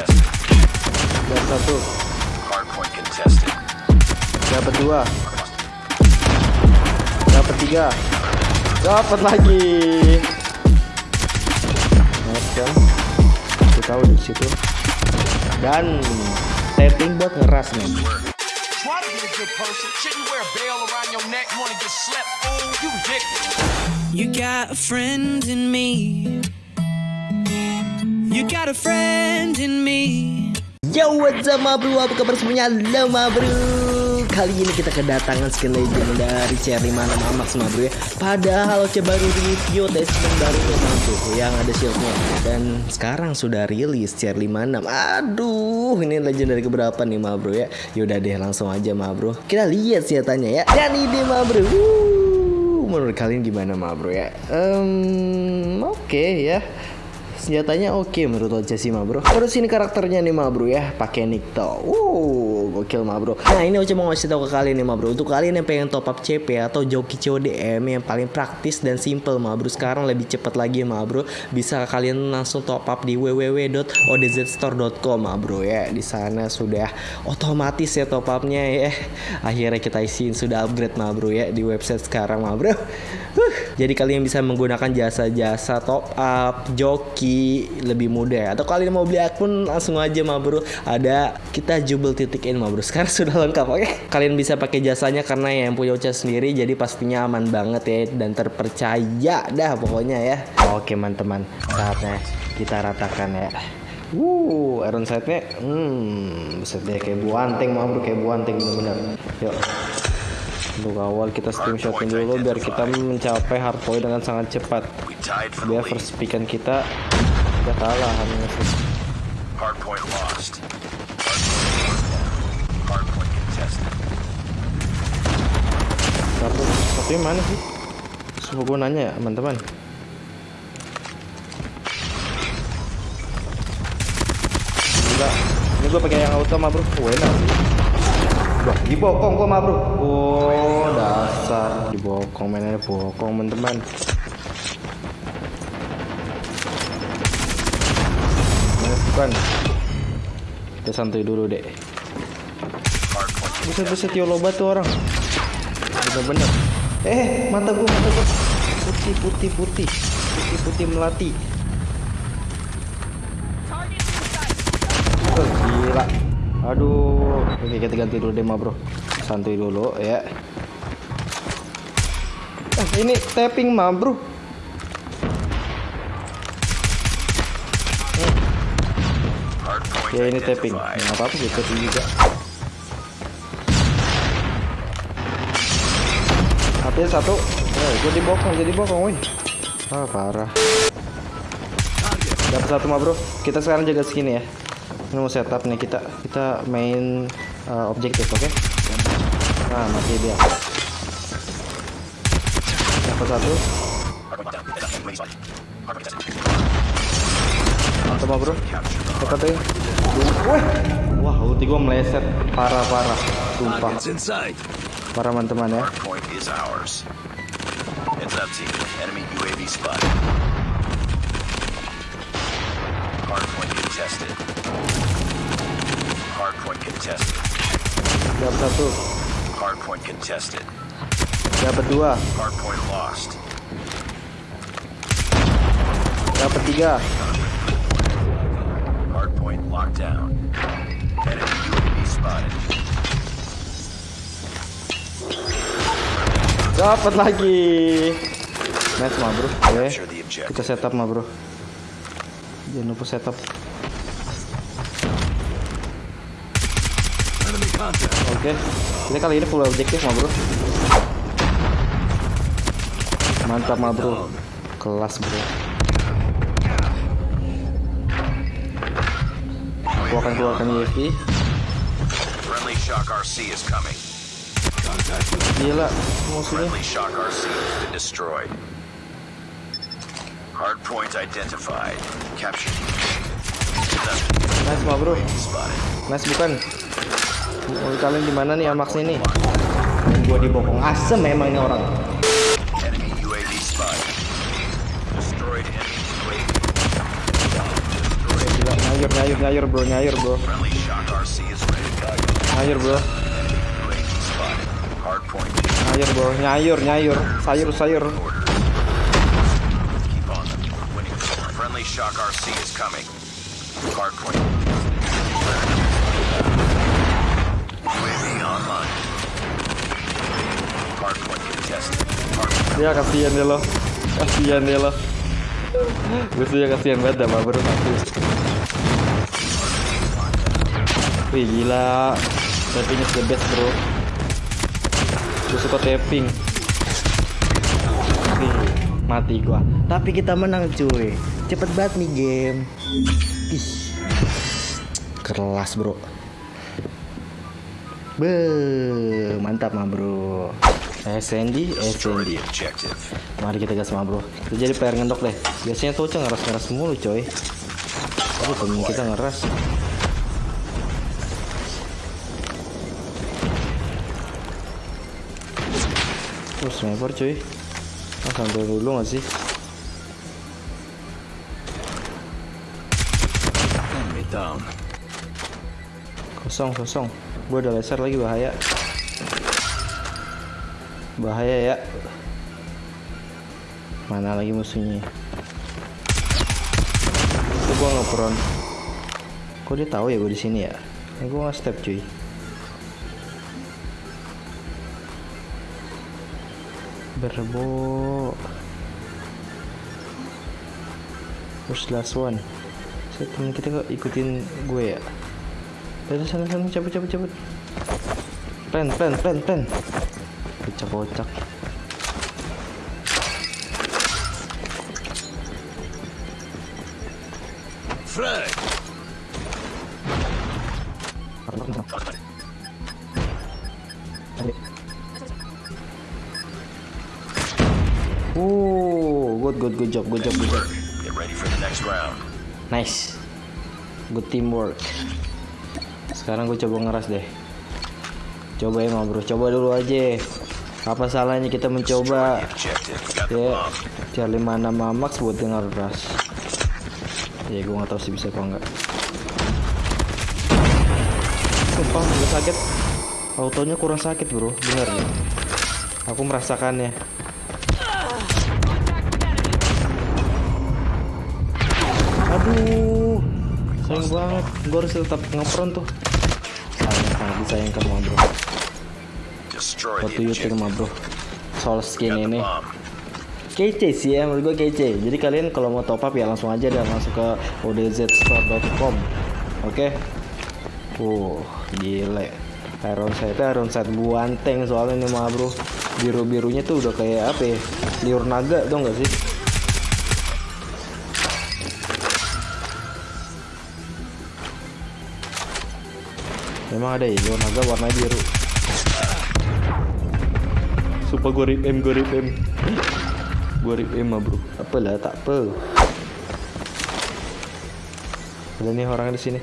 contested. Dapat satu. Hardpoint contested. Dapat dua. Dapat tiga. Dapat lagi. Kan? Kita tahu di situ. Dan tapping buat ngeras nih. You got a friend in me. Yo what's up ma bro? Apa kabar semuanya? Halo ma bro. Kali ini kita kedatangan skin legend dari CR5 nama Max ma bro ya. Padahal coba baru review attachment baru ya ma bro Yang ada shieldnya. Dan sekarang sudah rilis CR56 Aduh ini legend dari keberapa nih ma bro ya? Yaudah deh langsung aja ma bro. Kita lihat senjatanya ya. Dan ini ma bro. Wuh, Menurut kalian gimana ma bro ya? Ehm, Oke ya senjatanya oke menurut Oce sih ma bro. Terus ini karakternya nih ma bro ya. Pakai Nikto wow gokil ma bro. Nah ini Oce mau ngasih tahu ke kalian nih ma bro. Untuk kalian yang pengen top up CP atau joki CODM yang paling praktis dan simple ma bro. Sekarang lebih cepat lagi ma bro. Bisa kalian langsung top up di www.odzstore.com ma bro. Ya di sana sudah otomatis ya top upnya ya. Akhirnya kita isiin sudah upgrade ma bro ya di website sekarang ma bro. Jadi kalian bisa menggunakan jasa-jasa top up joki lebih mudah. Atau kalian mau beli akun langsung aja ma bro. Ada kita jubel titik in ma bro. Sekarang sudah lengkap oke? Kalian bisa pakai jasanya karena yang punya Uca sendiri jadi pastinya aman banget ya dan terpercaya dah pokoknya ya. Oke teman-teman. Saatnya kita ratakan ya. Wuh, iron sight-nya, hmm, deh kayak buanting mah bro, kayak buanting bener-bener. Yuk, untuk awal kita stream shotin dulu biar kita mencapai hardpoint dengan sangat cepat. Biar first pickan kita udah kalah hanya Satunya mana sih? Semua gue nanya ya teman-teman. Gila, ini gue pakai yang auto mah bro. Oh, enak. Wah, dibokong gua mah bro. Oh, dasar dibokong mainnya bokong teman-teman. Bukan. Kita santuy dulu deh. Yo loba tuh orang. Bener-bener. Eh, mata gua, mata gua. Putih, putih, putih. Putih, putih melati. Oh, gila. Aduh. Oke, kita ganti dulu deh, Bro. Santuy dulu ya. Eh, ini tapping, ma, Bro. Ya ini tapping. Nggak apa-apa gitu juga. HP satu. Eh, gue dibokong, jadi bokong, woi. Ah, parah. Dapat satu mah, Bro. Kita sekarang jaga sini ya. Ini mau setup nih kita. Kita main eh, objektif, oke? Nah, mati dia. Dapat satu. Mah, Bro. Dapat ya. Wah, wah, ulti gua meleset parah-parah. Sumpah. Para teman-teman ya. Dapat satu, Hardpoint contested. dapat dua, Hardpoint lost. dapat tiga, Hardpoint locked down. Enemy UAV spotted. Dapat lagi. Nice mah bro. Oke, kita setup mah bro. Jangan lupa setup. Oke, kita kali ini full objektif mah bro. Mantap mah bro. Kelas bro. Aku akan keluarkan UAV. Friendly Shock RC is coming. Gila, musuhnya. Hardpoint identified. Captured. Nice mah bro. Nice bukan? Oh, kalian di mana nih Amax ini? Gua dibokong asem memang ini orang. Gila, Nyayur, nyayur, nyayur bro, nyayur bro, nyayur bro, nyayur bro, nyayur, nyayur, sayur, sayur. Shock RC is coming. Point. UAV online. Point contested. Ya kasihan ya lo, kasihan ya lo. Gue sih kasihan banget dah bro satu. Wih gila, is the best bro. Gue suka tapping. Nih, mati gua. Tapi kita menang cuy. Cepet banget nih game. Ih. Kelas, Bro. Be, mantap mah, Bro. SND, Destroy SND. the objective. Mari kita gas mah, Bro. Kita jadi player ngendok deh. Biasanya tuh ngeras-ngeras mulu, coy. Tapi temen kita ngeras. Terus sniper cuy. Ah sampai dulu gak sih. Kosong kosong. Gue ada laser lagi bahaya. Bahaya ya. Mana lagi musuhnya? Itu gue ngepron Kok dia tahu ya gue di sini ya? Ini gue nggak step cuy Berbo First last one. Saya temen kita kok ikutin gue ya? Dari sana sana cabut cabut cabut. Plan plan plan plan. Kocak kocak Frag. Good good good job good job good job. Get ready for the next round. Nice. Good teamwork. Sekarang gue coba ngeras deh. Coba emang bro. Coba dulu aja. Apa salahnya kita mencoba? Ya. Charlie mana Max buat dia ngeras Ya gue gak tahu sih bisa apa enggak Sumpah gue sakit. Autonya kurang sakit bro. Bener ya. Aku merasakannya Aduh Sayang banget. Gue harus tetap ngepron tuh. Sayang sangat disayangkan mah bro. Destroy What the do you think objective. mah bro Soal skin ini. kece sih ya menurut gue kece. Jadi kalian kalau mau top up ya langsung aja dan masuk ke odzstore.com oke? Uh gile. Iron Sight Iron Sight buanteng soalnya nih mah bro. Biru birunya tuh udah kayak apa ya? Liur naga dong gak sih Memang ada ya naga warna biru. Sumpah gue rip M, gue rip M. Gue rip M mah bro. Apa lah, tak apa. Ada nih orang di sini.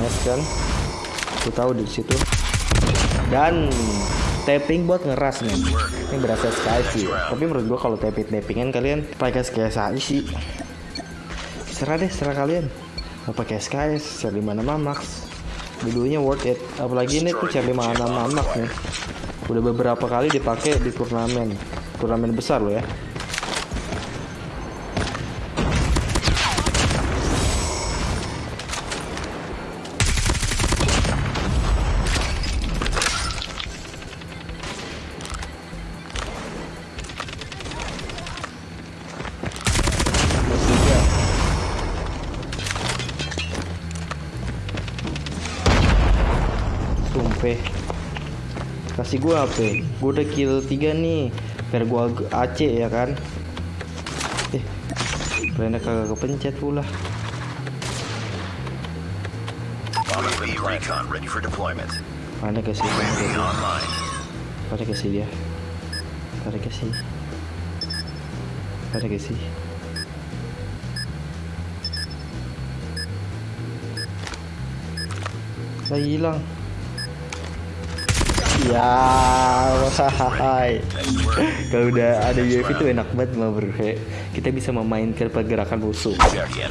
Nice kan? Aku tahu di situ. Dan Tapping buat ngeras nih. Ini berasa sekali sih. Tapi menurut gua kalau tapping tappingan kalian Pakai SKS aja sih. Serah deh, serah kalian pakai SKS, share di mana Max Dulunya worth it. Apalagi ini tuh share di mana Max nih. Udah beberapa kali dipakai di turnamen. Turnamen besar loh ya Kasih gua apa? Gua udah kill 3 nih Biar ag- AC ya kan Eh Rena kagak kepencet pula. Mana kasih online. Pada kasih dia Pada kasih Pada kasih Lah hilang Ya, hai. Kalau udah ada UAV itu enak banget mah bro. Kita bisa memainkan pergerakan musuh.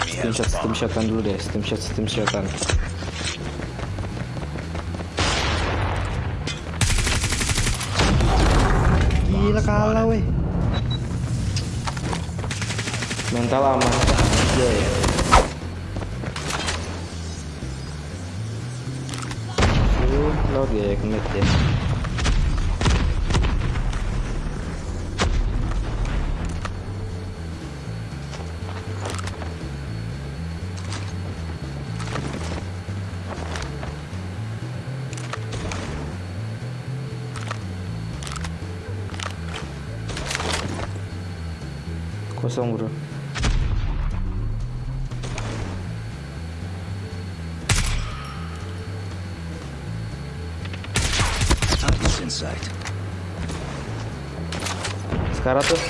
Steam shot, steam shotan dulu deh. Steam shot, steam shotan. Gila kalah weh. Mental aman aja ya. Lu lo dia commit ya. Kosong bro. Target's in sight. Sekarang tuh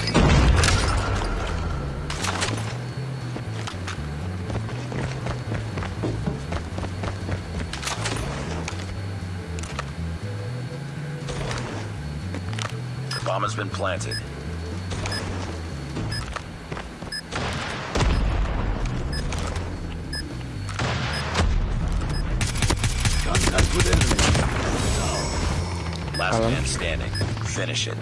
Bomb has been planted. Finish it.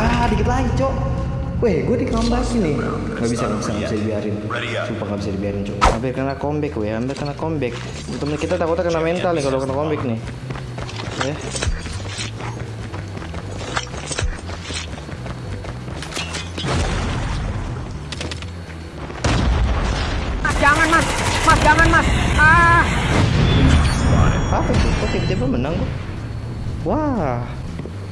Ah, dikit lagi, Cok. Weh, gue dikambasin nih. Gak bisa, gak bisa, gak bisa dibiarin. Up. Sumpah gak bisa dibiarin, Cok. hampir kena comeback weh, hampir kena comeback. Temen kita takutnya kena mental nih kalau kena comeback nih. Ya. Apa itu? Kok tiba-tiba menang kok? Wah,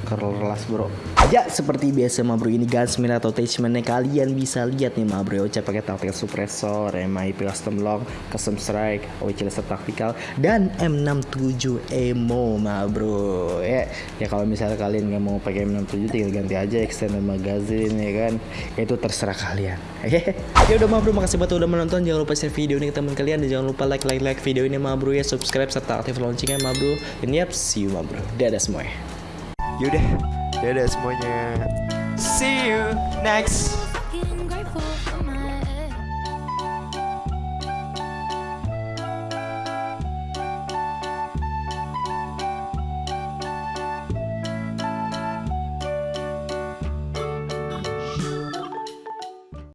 keras bro. Ya seperti biasa ma bro ini gunsmith atau attachmentnya kalian bisa lihat nih ma bro. Ocha pakai tactical suppressor, MIP custom lock, custom strike, OC laser tactical dan M67 emo ma bro. Ya ya kalau misalnya kalian nggak mau pakai M67 tinggal ganti aja extended magazine ya kan? Ya, itu terserah kalian. Ya udah ma bro makasih buat udah menonton. Jangan lupa share video ini ke teman kalian dan jangan lupa like like like video ini ma bro ya. Subscribe serta aktif loncengnya ma bro. Dan yap see you ma bro. Dadah semuanya Yaudah, dadah semuanya. See you next